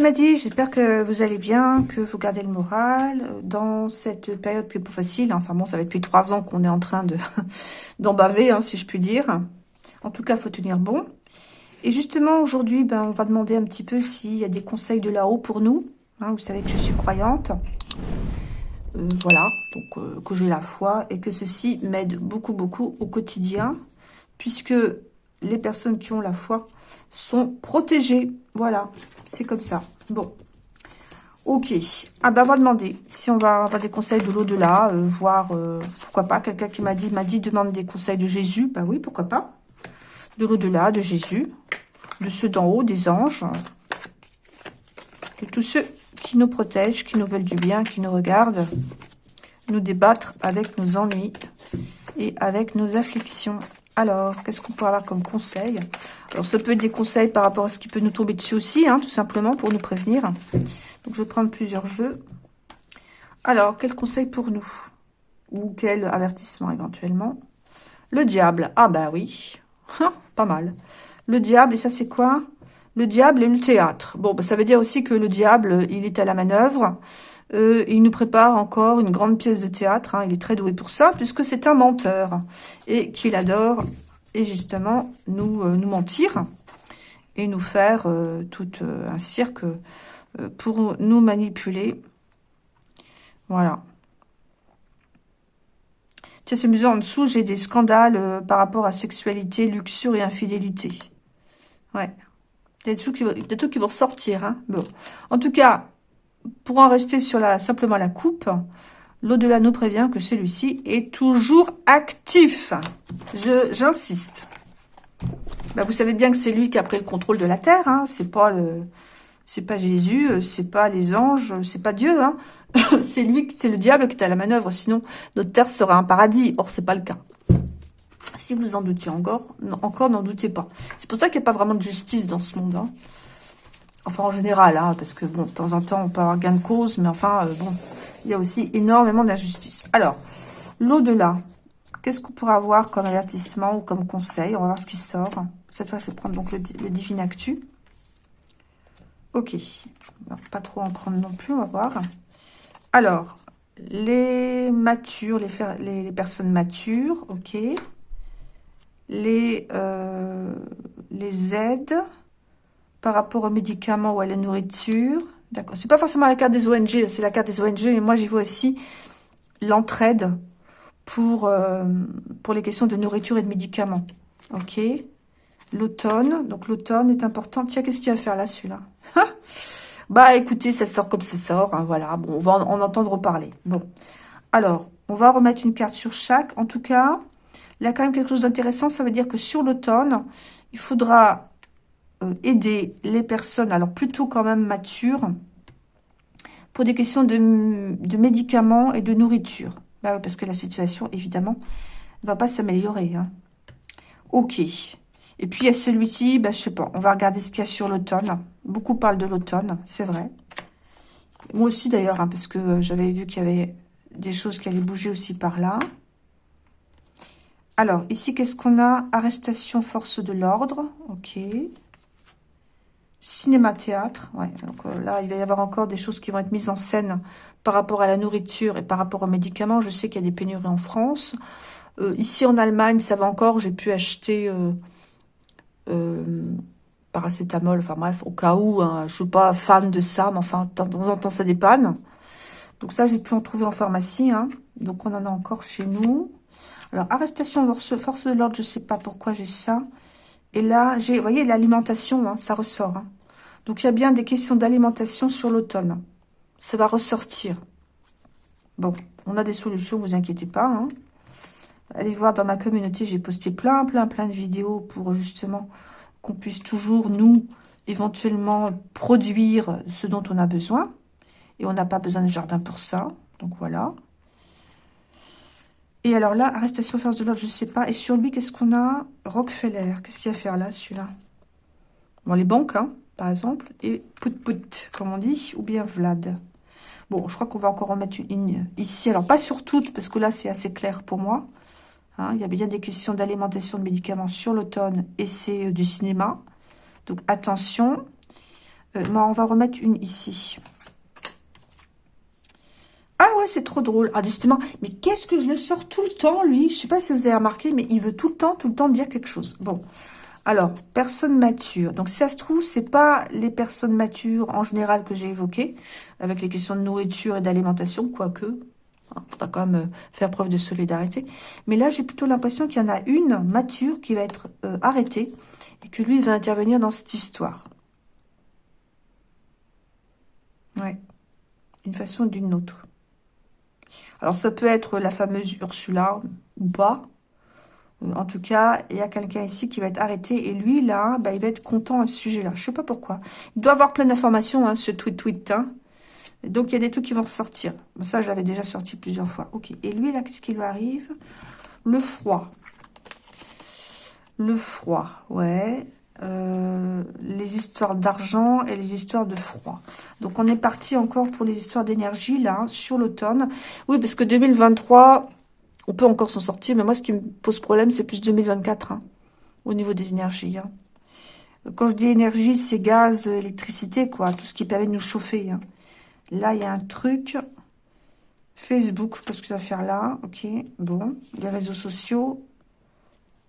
c'est Maddy, j'espère que vous allez bien, que vous gardez le moral dans cette période pas facile. Enfin bon, ça va depuis trois ans qu'on est en train de baver, hein, si je puis dire. En tout cas, faut tenir bon. Et justement, aujourd'hui, ben, on va demander un petit peu s'il y a des conseils de là-haut pour nous. Hein, vous savez que je suis croyante. Euh, voilà, donc euh, que j'ai la foi et que ceci m'aide beaucoup, beaucoup au quotidien, puisque les personnes qui ont la foi sont protégées. Voilà, c'est comme ça. Bon, ok. Ah ben, on va demander si on va avoir des conseils de l'au-delà, euh, voir, pourquoi pas, quelqu'un qui m'a dit, m'a dit, demande des conseils de Jésus. Ben oui, pourquoi pas. De l'au-delà, de Jésus, de ceux d'en haut, des anges, de tous ceux qui nous protègent, qui nous veulent du bien, qui nous regardent, nous débattre avec nos ennuis et avec nos afflictions. Alors, qu'est-ce qu'on peut avoir comme conseil? Alors, ça peut être des conseils par rapport à ce qui peut nous tomber dessus aussi, hein, tout simplement, pour nous prévenir. Donc, je vais prendre plusieurs jeux. Alors, quel conseil pour nous? Ou quel avertissement, éventuellement? Le diable. Ah, bah oui. Pas mal. Le diable, et ça, c'est quoi? Le diable et le théâtre. Bon, bah, ça veut dire aussi que le diable, il est à la manœuvre. Euh, il nous prépare encore une grande pièce de théâtre. Hein. il est très doué pour ça, puisque c'est un menteur. Et qu'il adore, et justement, nous, euh, nous mentir. Et nous faire euh, tout un cirque pour nous manipuler. Voilà. Tiens, c'est amusant. En dessous, j'ai des scandales par rapport à sexualité, luxure et infidélité. Ouais. Il y a des trucs qui, vont sortir. Hein. Bon. En tout cas, pour en rester sur la, simplement la coupe, l'au-delà nous prévient que celui-ci est toujours actif. J'insiste. Ben, vous savez bien que c'est lui qui a pris le contrôle de la terre. Hein. C'est pas le, c'est pas Jésus, c'est pas les anges, c'est pas Dieu. Hein. c'est lui, c'est le diable qui est à la manœuvre. Sinon, notre terre serait un paradis. Or, c'est pas le cas. Si vous en doutiez encore, encore n'en doutez pas. C'est pour ça qu'il n'y a pas vraiment de justice dans ce monde. Hein. Enfin, en général, hein, parce que, bon, de temps en temps, on peut avoir gain de cause, mais enfin, euh, bon, il y a aussi énormément d'injustice. Alors, l'au-delà, qu'est-ce qu'on pourrait avoir comme avertissement ou comme conseil? On va voir ce qui sort. Cette fois, je vais prendre donc le, le Divine Actu. Ok. pas trop en prendre non plus, on va voir. Alors, les matures, les, les personnes matures, ok les, euh, les aides par rapport aux médicaments ou à la nourriture. D'accord. C'est pas forcément la carte des ONG, c'est la carte des ONG, mais moi j'y vois aussi l'entraide pour, euh, pour les questions de nourriture et de médicaments. Ok. L'automne. Donc l'automne est important. Tiens, qu'est-ce qu'il y a à faire là, celui-là? Bah écoutez, ça sort comme ça sort. Hein, voilà. Bon, on va en entendre parler. Bon. Alors, on va remettre une carte sur chaque. En tout cas, il y a quand même quelque chose d'intéressant. Ça veut dire que sur l'automne, il faudra aider les personnes, alors plutôt quand même matures, pour des questions de, médicaments et de nourriture. Bah parce que la situation, évidemment, ne va pas s'améliorer. Hein. Ok. Et puis, il y a celui-ci, bah, je sais pas, on va regarder ce qu'il y a sur l'automne. Beaucoup parlent de l'automne, c'est vrai. Moi aussi, d'ailleurs, hein, parce que euh, j'avais vu qu'il y avait des choses qui allaient bouger aussi par là. Alors, ici, qu'est-ce qu'on a? Arrestation, force de l'ordre. Ok. Cinéma-théâtre. Ouais, donc euh, là, il va y avoir encore des choses qui vont être mises en scène par rapport à la nourriture et par rapport aux médicaments. Je sais qu'il y a des pénuries en France. Euh, ici, en Allemagne, ça va encore. J'ai pu acheter euh, paracétamol. Enfin bref, au cas où. Hein, je suis pas fan de ça, mais enfin, de temps en temps, ça dépanne. Donc ça, j'ai pu en trouver en pharmacie. Hein. Donc, on en a encore chez nous. Alors, arrestation force de l'ordre, je ne sais pas pourquoi j'ai ça. Et là, j'ai, vous voyez, l'alimentation, hein, ça ressort. Hein. Donc, il y a bien des questions d'alimentation sur l'automne. Ça va ressortir. Bon, on a des solutions, vous inquiétez pas. Hein. Allez voir dans ma communauté, j'ai posté plein, plein, plein de vidéos pour justement qu'on puisse toujours, nous, éventuellement, produire ce dont on a besoin. Et on n'a pas besoin de jardin pour ça. Donc, voilà. Et alors là, arrestation force de l'ordre, je ne sais pas. Et sur lui, qu'est-ce qu'on a? Rockefeller. Qu'est-ce qu'il y a à faire là, celui-là? Bon, les banques, hein, par exemple. Et Pout, comme on dit. Ou bien Vlad. Bon, je crois qu'on va encore remettre une ligne ici. Alors, pas sur toutes, parce que là, c'est assez clair pour moi. Hein, il y a bien des questions d'alimentation de médicaments sur l'automne. Et c'est euh, du cinéma. Donc, attention. Euh, on va remettre une ici. Ah ouais, c'est trop drôle. Ah, décidément. Mais qu'est-ce que je le sors tout le temps, lui? Je sais pas si vous avez remarqué, mais il veut tout le temps, tout le temps dire quelque chose. Bon. Alors, personne mature. Donc, si ça se trouve, c'est pas les personnes matures en général que j'ai évoquées, avec les questions de nourriture et d'alimentation, quoique. Il hein, faudra quand même euh, faire preuve de solidarité. Mais là, j'ai plutôt l'impression qu'il y en a une mature qui va être euh, arrêtée et que lui, va intervenir dans cette histoire. Ouais. D'une façon ou d'une autre. Alors, ça peut être la fameuse Ursula ou pas. Euh, en tout cas, il y a quelqu'un ici qui va être arrêté. Et lui, là, bah, il va être content à ce sujet-là. Je sais pas pourquoi. Il doit avoir plein d'informations, hein, ce tweet-tweet. Hein. Donc, il y a des trucs qui vont ressortir. Ça, j'avais déjà sorti plusieurs fois. Ok. Et lui, là, qu'est-ce qui lui arrive? Le froid. Le froid, ouais. Euh, les histoires d'argent et les histoires de froid. Donc, on est parti encore pour les histoires d'énergie, là, sur l'automne. Oui, parce que 2023, on peut encore s'en sortir. Mais moi, ce qui me pose problème, c'est plus 2024, hein, au niveau des énergies. Hein. Quand je dis énergie, c'est gaz, électricité, quoi. Tout ce qui permet de nous chauffer. Hein. Là, il y a un truc. Facebook, je sais pas ce que ça va faire là. Ok, bon. Les réseaux sociaux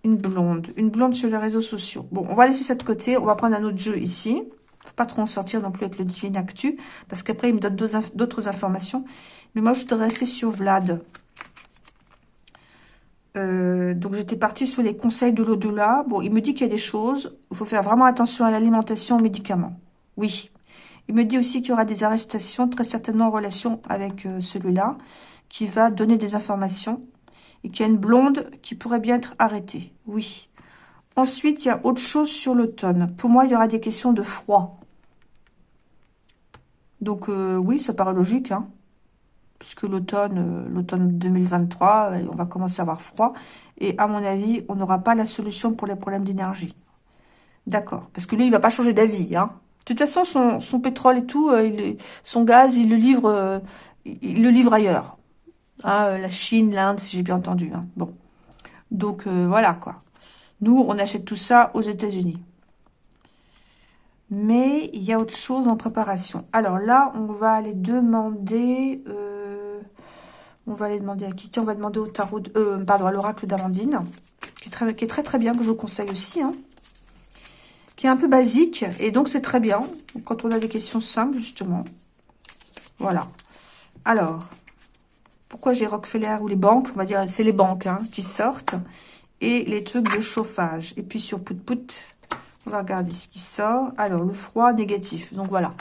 une blonde. Une blonde sur les réseaux sociaux. Bon, on va laisser ça de côté. On va prendre un autre jeu ici. Faut pas trop en sortir non plus avec le Divine Actu. Parce qu'après, il me donne d'autres informations. Mais moi, je voudrais rester sur Vlad. Euh, donc, j'étais partie sur les conseils de l'au-delà. Bon, il me dit qu'il y a des choses. Il faut faire vraiment attention à l'alimentation, aux médicaments. Oui. Il me dit aussi qu'il y aura des arrestations, très certainement en relation avec euh, celui-là, qui va donner des informations et qu'il y a une blonde qui pourrait bien être arrêtée. Oui. Ensuite, il y a autre chose sur l'automne. Pour moi, il y aura des questions de froid. Donc, euh, oui, ça paraît logique, hein, puisque l'automne euh, l'automne 2023, euh, on va commencer à avoir froid. Et à mon avis, on n'aura pas la solution pour les problèmes d'énergie. D'accord. Parce que lui, il va pas changer d'avis. Hein. De toute façon, son, pétrole et tout, son gaz, il le livre, il le livre ailleurs. Hein, euh, la Chine, l'Inde, si j'ai bien entendu. Hein. Bon. Donc, euh, voilà, quoi. Nous, on achète tout ça aux États-Unis. Mais il y a autre chose en préparation. Alors là, on va aller demander... Euh, on va aller demander à qui? Tiens, on va demander au tarot... pardon, à l'oracle d'Amandine. Qui, est très, qui est très très bien, que je vous conseille aussi. Hein, qui est un peu basique. Et donc, c'est très bien. Quand on a des questions simples, justement. Voilà. Alors, pourquoi j'ai Rockefeller ou les banques? On va dire, c'est les banques hein, qui sortent. Et les trucs de chauffage. Et puis sur Pout Pout, on va regarder ce qui sort. Alors, le froid négatif. Donc, voilà.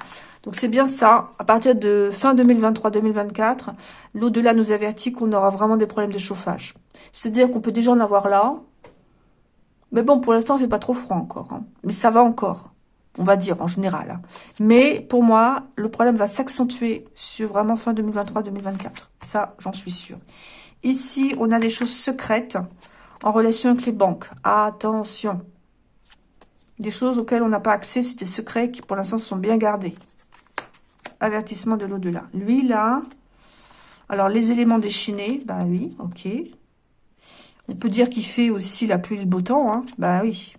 Donc, c'est bien ça. À partir de fin 2023-2024, l'au-delà nous avertit qu'on aura vraiment des problèmes de chauffage. C'est-à-dire qu'on peut déjà en avoir là. Mais bon, pour l'instant, il fait pas trop froid encore. Hein. Mais ça va encore on va dire en général. Hein. Mais pour moi, le problème va s'accentuer sur vraiment fin 2023-2024. Ça, j'en suis sûre. Ici, on a des choses secrètes en relation avec les banques. Attention Des choses auxquelles on n'a pas accès, c'est des secrets qui pour l'instant sont bien gardés. Avertissement de l'au-delà. Lui, là, alors les éléments déchaînés, bah oui, ok. On peut dire qu'il fait aussi la pluie et le beau temps, hein. bah oui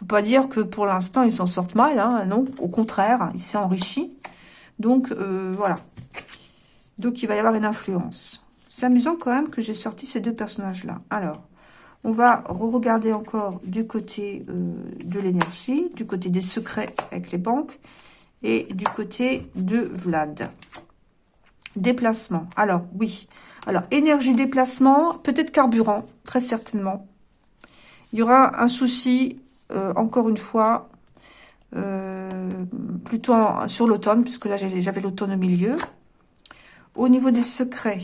peut pas dire que pour l'instant, ils s'en sortent mal. Hein, non, au contraire, il s'est enrichi. Donc, euh, voilà. Donc, il va y avoir une influence. C'est amusant quand même que j'ai sorti ces deux personnages-là. Alors, on va re-regarder encore du côté euh, de l'énergie, du côté des secrets avec les banques et du côté de Vlad. Déplacement. Alors, oui. Alors, énergie, déplacement, peut-être carburant, très certainement. Il y aura un souci euh, encore une fois, euh, plutôt sur l'automne, puisque là j'avais l'automne au milieu. Au niveau des secrets,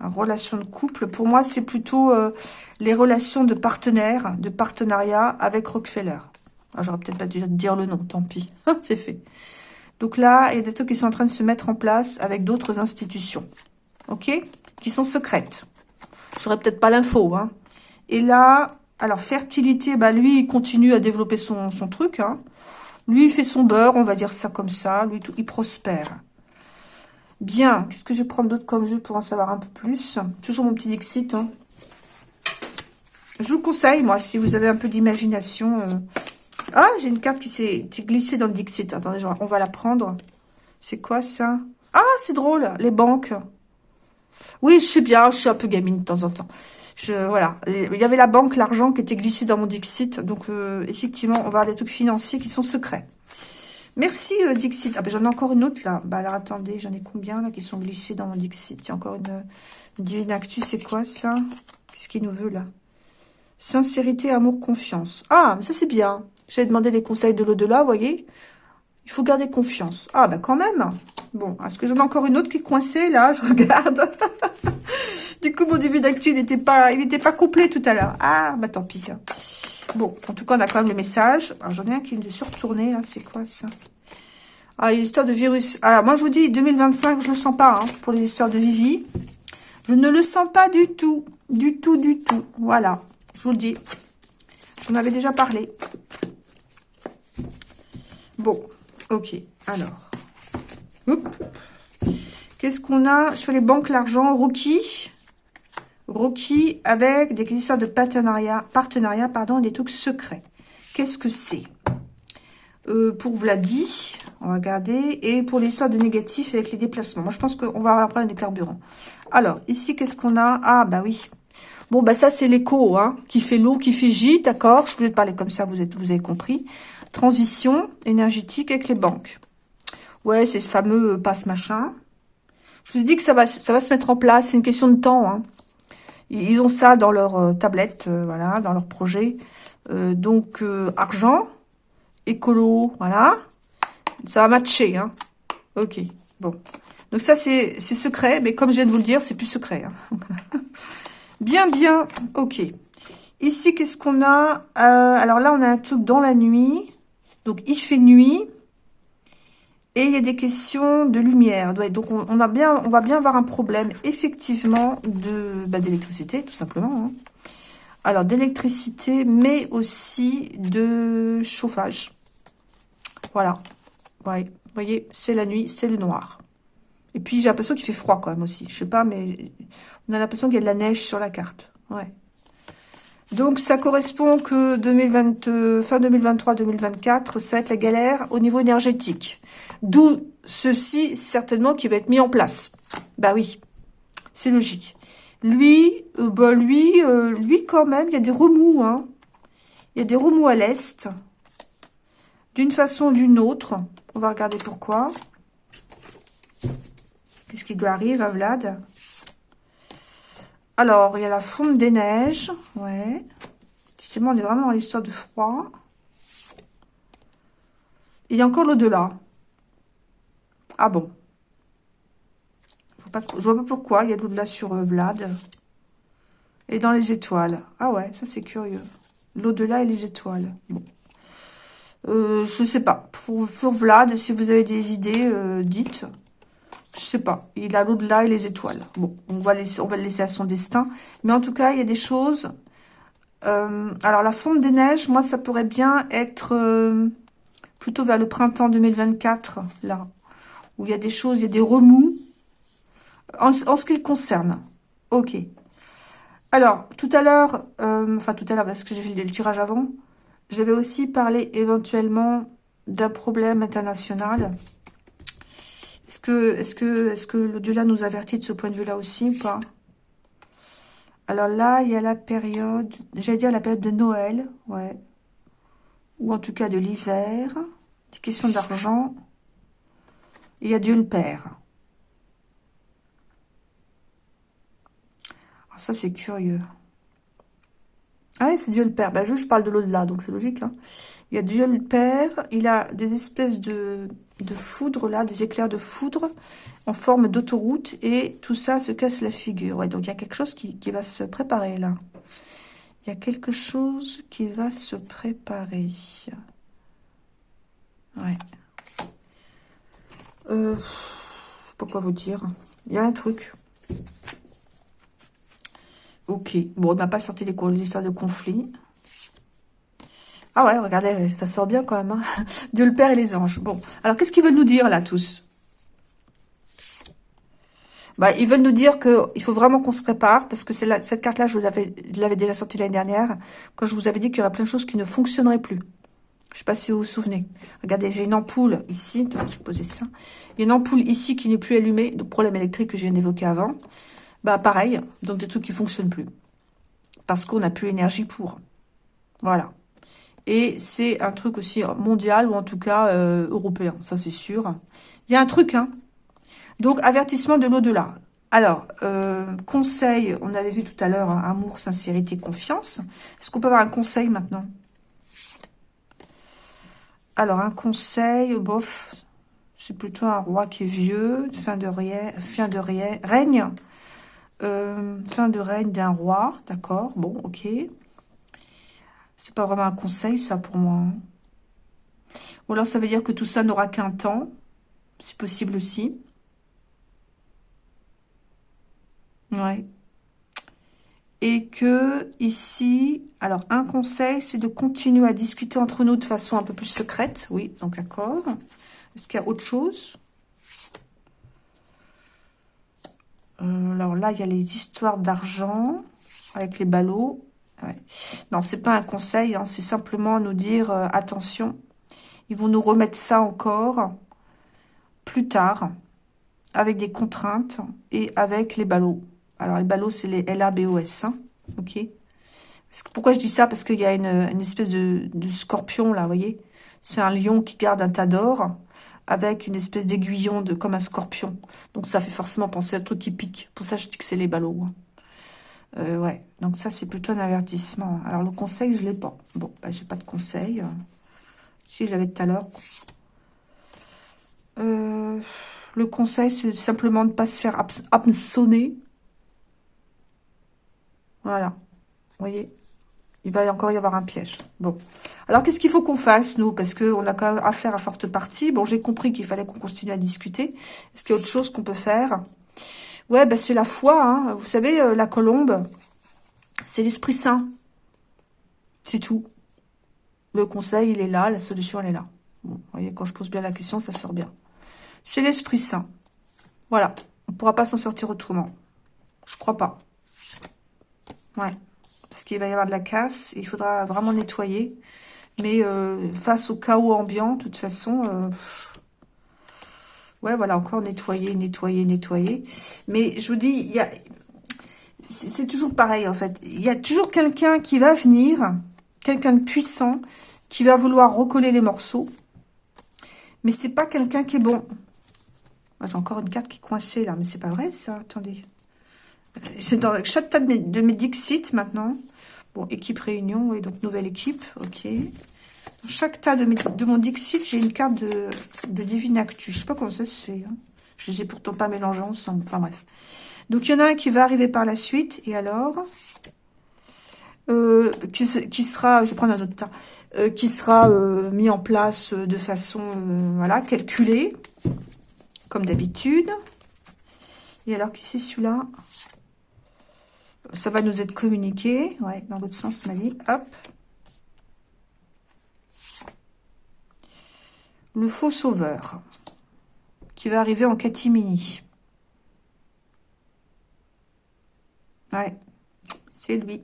relation de couple, pour moi c'est plutôt euh, les relations de partenaires, de partenariat avec Rockefeller. Ah, j'aurais peut-être pas dû dire le nom, tant pis, c'est fait. Donc là, il y a des trucs qui sont en train de se mettre en place avec d'autres institutions, ok Qui sont secrètes. J'aurais peut-être pas l'info, hein. Et là, alors, fertilité, bah lui, il continue à développer son, son truc. Hein. Lui, il fait son beurre, on va dire ça comme ça. Lui, il prospère. Bien, qu'est-ce que je vais prendre d'autre comme jeu pour en savoir un peu plus? Toujours mon petit Dixit. Hein. Je vous conseille, moi, si vous avez un peu d'imagination, euh, Ah, j'ai une carte qui s'est glissée dans le Dixit. Attendez, on va la prendre. C'est quoi ça? Ah, c'est drôle, les banques. Oui, je suis bien, je suis un peu gamine de temps en temps. Je, voilà, il y avait la banque, l'argent qui était glissé dans mon Dixit. Donc, euh, effectivement, on va avoir des trucs financiers qui sont secrets. Merci, euh, Dixit. Ah, ben, j'en ai encore une autre, là. Bah, alors, attendez, j'en ai combien, là, qui sont glissés dans mon Dixit? Il y a encore une, une divine. C'est quoi, ça? Qu'est-ce qu'il nous veut, là? Sincérité, amour, confiance. Ah, mais ça, c'est bien. J'ai demandé les conseils de l'au-delà, vous voyez Il faut garder confiance. Ah, ben, quand même. Bon, est-ce que j'en ai encore une autre qui est coincée, là? Je regarde. du coup, mon début d'actu, n'était pas, pas complet tout à l'heure. Ah, bah tant pis. Bon, en tout cas, on a quand même le message. J'en ai un qui est surtourné, là. C'est quoi, ça? Ah, une histoire de virus. Alors, moi, je vous dis, 2025, je le sens pas, hein, pour les histoires de Vivi. Je ne le sens pas du tout. Du tout, du tout. Voilà. Je vous le dis. J'en avais déjà parlé. Bon, ok. Alors, Qu'est-ce qu'on a sur les banques, l'argent? Rookie. Rookie avec des histoires de partenariat, partenariat pardon, des trucs secrets. Qu'est-ce que c'est? Euh, Pour Vladi, on va regarder. Et pour l'histoire de négatif avec les déplacements. Moi, je pense qu'on va avoir problème des carburants. Alors, ici, qu'est-ce qu'on a? Ah, bah oui. Bon, bah ça, c'est l'écho, hein, qui fait l'eau, qui fait J, d'accord? Je voulais te parler comme ça, vous, êtes, vous avez compris. Transition énergétique avec les banques. Ouais, c'est ce fameux euh, passe-machin. Je vous dit que ça va, ça va se mettre en place. C'est une question de temps. Hein. Ils ont ça dans leur euh, tablette, euh, voilà, dans leur projet. donc, argent, écolo, voilà. Ça va matcher, hein. Ok, bon. Donc ça, c'est secret, mais comme je viens de vous le dire, c'est plus secret. Hein. bien, bien, ok. Ici, qu'est-ce qu'on a? Alors là, on a un truc dans la nuit. Donc, il fait nuit. Et il y a des questions de lumière. Donc, on, va bien avoir un problème, effectivement, de bah, d'électricité, tout simplement. Hein. Alors, d'électricité, mais aussi de chauffage. Voilà. Ouais. Vous voyez, c'est la nuit, c'est le noir. Et puis, j'ai l'impression qu'il fait froid quand même aussi. Je sais pas, mais on a l'impression qu'il y a de la neige sur la carte. Ouais. Donc, ça correspond que 2020, euh, fin 2023-2024, ça va être la galère au niveau énergétique. D'où ceci, certainement, qui va être mis en place. Bah oui, c'est logique. Lui, euh, bah lui, euh, lui quand même, il y a des remous. Hein. Il y a des remous à l'est. D'une façon ou d'une autre. On va regarder pourquoi. Qu'est-ce qui lui arrive à Vlad? Alors, il y a la fonte des neiges. Ouais. Justement, on est vraiment dans l'histoire de froid. il y a encore l'au-delà. Ah bon. Je vois pas pourquoi. Il y a l'au-delà sur euh, Vlad. Et dans les étoiles. Ah ouais, ça c'est curieux. L'au-delà et les étoiles. Bon. Euh, je sais pas. Pour, Vlad, si vous avez des idées, euh, dites. Je sais pas. Il a l'au-delà et les étoiles. Bon, on va, le laisser à son destin. Mais en tout cas, il y a des choses... Euh, alors, la fonte des neiges, moi, ça pourrait bien être euh, plutôt vers le printemps 2024, là. Où il y a des choses, il y a des remous. En, ce qui le concerne. Ok. Alors, tout à l'heure, euh, enfin tout à l'heure, parce que j'ai fait le tirage avant, j'avais aussi parlé éventuellement d'un problème international est-ce que, est-ce que, est-ce que l'au-delà nous avertit de ce point de vue-là aussi ou Alors là, il y a la période, j'allais dire la période de Noël. Ou en tout cas de l'hiver. Des questions d'argent. Il y a Dieu le Père. Alors ça, c'est curieux. Ah c'est Dieu le Père. Ben, je, je parle de l'au-delà, donc c'est logique. Hein. Il y a Dieu le Père. Il a des espèces de, de foudre, là, des éclairs de foudre en forme d'autoroute. Et tout ça se casse la figure. Ouais, donc il y a quelque chose qui, va se préparer, là. Il y a quelque chose qui va se préparer. Ouais. Euh, pourquoi vous dire? Il y a un truc. Ok. Bon, on n'a pas sorti les histoires de conflit. Ah ouais, regardez, ça sort bien quand même. Hein. Dieu le Père et les anges. Bon, alors qu'est-ce qu'ils veulent nous dire là tous? Bah, Ils veulent nous dire qu'il faut vraiment qu'on se prépare, parce que c'est cette carte-là, je l'avais déjà sortie l'année dernière, quand je vous avais dit qu'il y aurait plein de choses qui ne fonctionneraient plus. Je sais pas si vous vous souvenez. Regardez, j'ai une ampoule ici. je vais poser ça. Il y a une ampoule ici qui n'est plus allumée. Le problème électrique que viens d'évoquer avant. Bah, pareil. Donc, des trucs qui fonctionnent plus. Parce qu'on n'a plus l'énergie pour. Voilà. Et c'est un truc aussi mondial, ou en tout cas euh, européen. Ça, c'est sûr. Il y a un truc, hein. Donc, avertissement de l'au-delà. Alors, euh, conseil, on avait vu tout à l'heure, hein, amour, sincérité, confiance. Est-ce qu'on peut avoir un conseil maintenant? Alors, un conseil, bof, c'est plutôt un roi qui est vieux, fin de, fin de règne, euh, fin de règne d'un roi, d'accord, bon, ok. C'est pas vraiment un conseil, ça, pour moi. Ou alors, ça veut dire que tout ça n'aura qu'un temps, c'est possible aussi. Ouais. Et que ici, alors un conseil, c'est de continuer à discuter entre nous de façon un peu plus secrète. Oui, donc d'accord. Est-ce qu'il y a autre chose? Euh, Alors là, il y a les histoires d'argent avec les ballots. Non, c'est pas un conseil, hein, c'est simplement nous dire euh, attention. Ils vont nous remettre ça encore plus tard avec des contraintes et avec les ballots. Alors, les ballots, c'est les L-A-B-O-S. Hein ok? Pourquoi je dis ça? Parce qu'il y a une, espèce de, scorpion, là, vous voyez? C'est un lion qui garde un tas d'or avec une espèce d'aiguillon de comme un scorpion. Donc, ça fait forcément penser à tout qui pique. Pour ça, je dis que c'est les ballots. Hein. Euh, ouais, donc ça, c'est plutôt un avertissement. Alors, le conseil, je l'ai pas. Bon, bah, j'ai pas de conseil. Si, j'avais tout à l'heure. Euh, le conseil, c'est simplement de ne pas se faire hameçonner voilà. Vous voyez? Il va encore y avoir un piège. Bon. Alors, qu'est-ce qu'il faut qu'on fasse, nous? Parce qu'on a quand même affaire à forte partie. Bon, j'ai compris qu'il fallait qu'on continue à discuter. Est-ce qu'il y a autre chose qu'on peut faire? Ouais, ben c'est la foi. Hein. Vous savez, euh, la colombe, c'est l'Esprit Saint. C'est tout. Le conseil, il est là. La solution, elle est là. vous voyez, quand je pose bien la question, ça sort bien. C'est l'Esprit Saint. Voilà. On ne pourra pas s'en sortir autrement. Je crois pas. Ouais, parce qu'il va y avoir de la casse, il faudra vraiment nettoyer. Mais euh, face au chaos ambiant, de toute façon, euh, ouais, voilà, encore nettoyer, nettoyer, nettoyer. Mais je vous dis, il y a, c'est toujours pareil en fait. Il y a toujours quelqu'un qui va venir, quelqu'un de puissant, qui va vouloir recoller les morceaux. Mais c'est pas quelqu'un qui est bon. J'ai encore une carte qui est coincée là, mais c'est pas vrai ça. Attendez. C'est dans chaque table de mes Dixit maintenant. Bon, équipe réunion, et donc nouvelle équipe, ok. Dans chaque tas de, mon Dixit, j'ai une carte de, de Divine Actu. Je sais pas comment ça se fait. Hein. Je les ai pourtant pas mélangés ensemble. Enfin bref. Donc il y en a un qui va arriver par la suite. Et alors euh, qui, qui, sera, je vais prendre un autre tas, euh, qui sera euh, mis en place de façon voilà calculée, comme d'habitude. Et alors qui c'est celui-là? Ça va nous être communiqué. Ouais, dans l'autre sens, ma vie. Hop. Le faux sauveur. Qui va arriver en catimini. Ouais. C'est lui.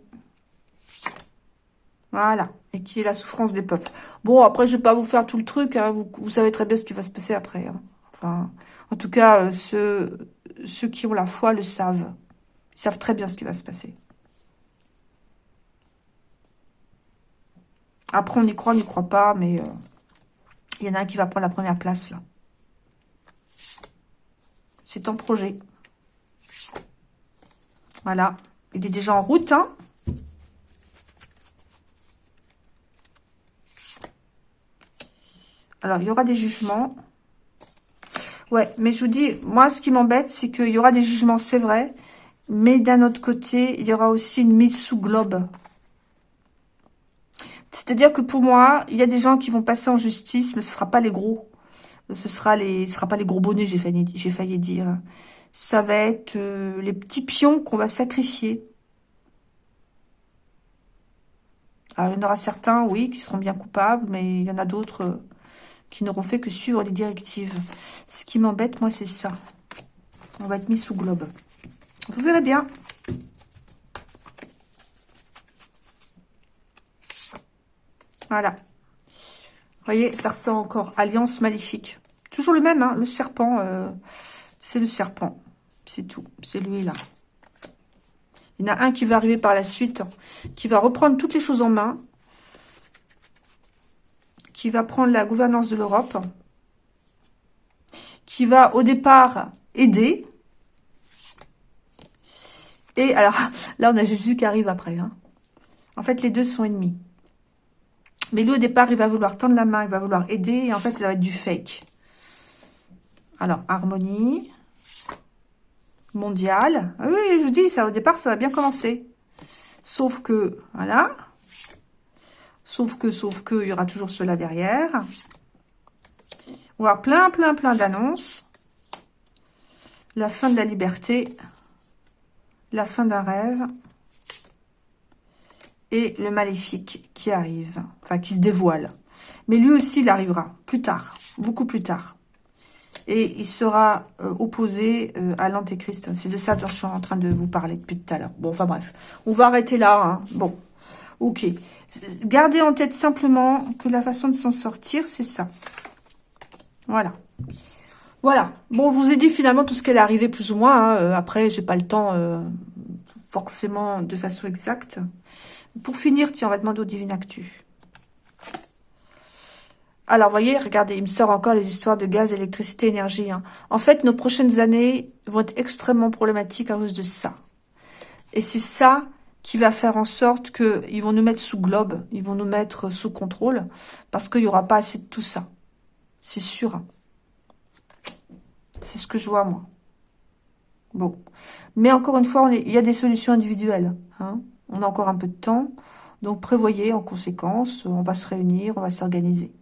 Voilà. Et qui est la souffrance des peuples. Bon, après, je ne vais pas vous faire tout le truc. Hein. Vous, savez très bien ce qui va se passer après. Hein. Enfin, en tout cas, euh, ceux, qui ont la foi le savent. Ils savent très bien ce qui va se passer. Après, on y croit, on n'y croit pas, mais euh, il y en a un qui va prendre la première place, là. C'est en projet. Voilà. Il est déjà en route, hein. Alors, il y aura des jugements. Ouais, mais je vous dis, moi, ce qui m'embête, c'est qu'il y aura des jugements, c'est vrai. Mais d'un autre côté, il y aura aussi une mise sous globe. C'est-à-dire que pour moi, il y a des gens qui vont passer en justice, mais ce ne sera pas les gros. Ce sera les, sera pas les gros bonnets, j'ai failli, dire. Ça va être euh, les petits pions qu'on va sacrifier. Alors, il y en aura certains, oui, qui seront bien coupables, mais il y en a d'autres euh, qui n'auront fait que suivre les directives. Ce qui m'embête, moi, c'est ça. On va être mis sous globe. Vous verrez bien. Voilà. voyez, ça ressort encore. Alliance maléfique. Toujours le même, hein, le serpent. Euh, c'est le serpent. C'est tout. C'est lui, là. Il y en a un qui va arriver par la suite, qui va reprendre toutes les choses en main, qui va prendre la gouvernance de l'Europe, qui va au départ aider. Et alors, là on a Jésus qui arrive après. Hein. En fait, les deux sont ennemis. Mais lui, au départ, il va vouloir tendre la main, il va vouloir aider, et en fait, ça va être du fake. Alors, harmonie mondiale. Ah oui, je vous dis, ça au départ, ça va bien commencer. Sauf que, voilà. Sauf que, sauf que, il y aura toujours cela derrière. On va avoir plein, plein, plein d'annonces. La fin de la liberté. La fin d'un rêve. Et le maléfique qui arrive. Enfin, qui se dévoile. Mais lui aussi, il arrivera. Plus tard. Beaucoup plus tard et il sera euh, opposé euh, à l'antéchrist. C'est de ça dont je suis en train de vous parler depuis tout à l'heure. Bon, enfin bref, on va arrêter là. Hein. Bon, ok. Gardez en tête simplement que la façon de s'en sortir, c'est ça. Voilà. Voilà. Bon, je vous ai dit finalement tout ce qu'elle est arrivé plus ou moins. Hein. Euh, après, j'ai pas le temps forcément de façon exacte. Pour finir, tiens, on va demander au Divine Actu. Alors, voyez, regardez, il me sort encore les histoires de gaz, électricité, énergie. Hein. En fait, nos prochaines années vont être extrêmement problématiques à cause de ça. Et c'est ça qui va faire en sorte qu'ils vont nous mettre sous globe, ils vont nous mettre sous contrôle, parce qu'il n'y aura pas assez de tout ça. C'est sûr. Hein. C'est ce que je vois, moi. Bon. Mais encore une fois, il y a des solutions individuelles. Hein. On a encore un peu de temps. Donc, prévoyez en conséquence, on va se réunir, on va s'organiser.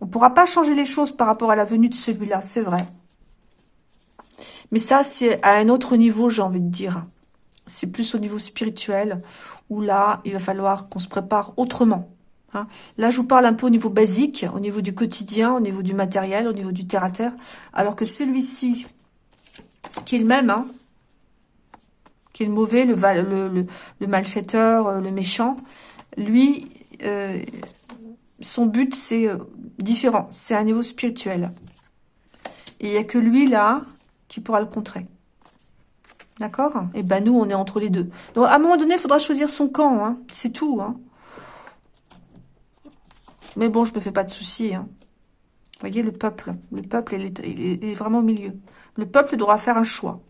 On ne pourra pas changer les choses par rapport à la venue de celui-là, c'est vrai. Mais ça, c'est à un autre niveau, j'ai envie de dire. C'est plus au niveau spirituel, où là, il va falloir qu'on se prépare autrement. Hein. Là, je vous parle un peu au niveau basique, au niveau du quotidien, au niveau du matériel, au niveau du terre-à-terre. alors que celui-ci, qui est le même, hein, qui est le mauvais, le, malfaiteur, euh, le méchant, lui, euh, son but, c'est euh, différent. C'est un niveau spirituel. Et il n'y a que lui, là, qui pourra le contrer. D'accord? Et ben nous, on est entre les deux. Donc, à un moment donné, il faudra choisir son camp. Hein. C'est tout. Hein. Mais bon, je me fais pas de soucis. Hein. Vous voyez, le peuple. Le peuple, il est, vraiment au milieu. Le peuple devra faire un choix.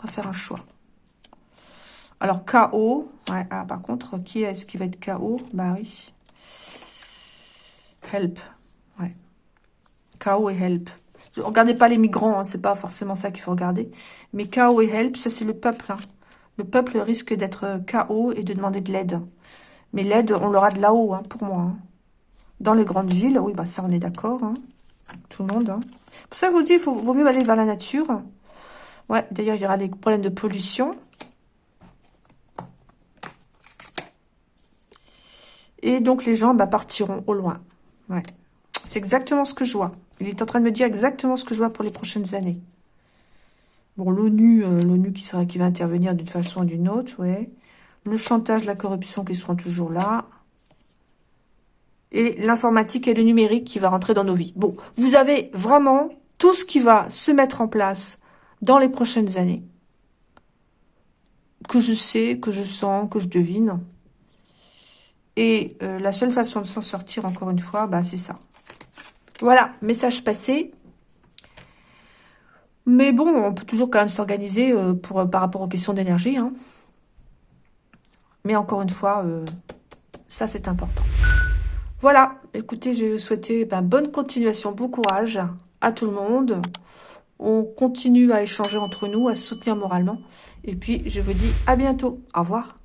Devra faire un choix. Alors, KO. Ah, par contre, qui est-ce qui va être KO Bah oui. Help. Ouais. KO et help. Regardez pas les migrants, hein, c'est pas forcément ça qu'il faut regarder. Mais KO et help, ça c'est le peuple. Hein. Le peuple risque d'être KO et de demander de l'aide. Mais l'aide, on l'aura de là-haut, hein, pour moi. Dans les grandes villes, oui, bah ça on est d'accord. Tout le monde. Pour ça, je vous dis, il vaut mieux aller vers la nature. Ouais, d'ailleurs, il y aura des problèmes de pollution. Et donc, les gens bah, partiront au loin. C'est exactement ce que je vois. Il est en train de me dire exactement ce que je vois pour les prochaines années. Bon, l'ONU, euh, l'ONU qui sera qui va intervenir d'une façon ou d'une autre, ouais. Le chantage, la corruption qui seront toujours là. Et l'informatique et le numérique qui va rentrer dans nos vies. Bon, vous avez vraiment tout ce qui va se mettre en place dans les prochaines années. Que je sais, que je sens, que je devine. Et euh, la seule façon de s'en sortir, encore une fois, bah, c'est ça. Voilà, message passé. Mais bon, on peut toujours quand même s'organiser euh, euh, par rapport aux questions d'énergie. Hein. Mais encore une fois, ça c'est important. Voilà, écoutez, je vais vous souhaiter ben, bonne continuation, bon courage à tout le monde. On continue à échanger entre nous, à soutenir moralement. Et puis, je vous dis à bientôt. Au revoir.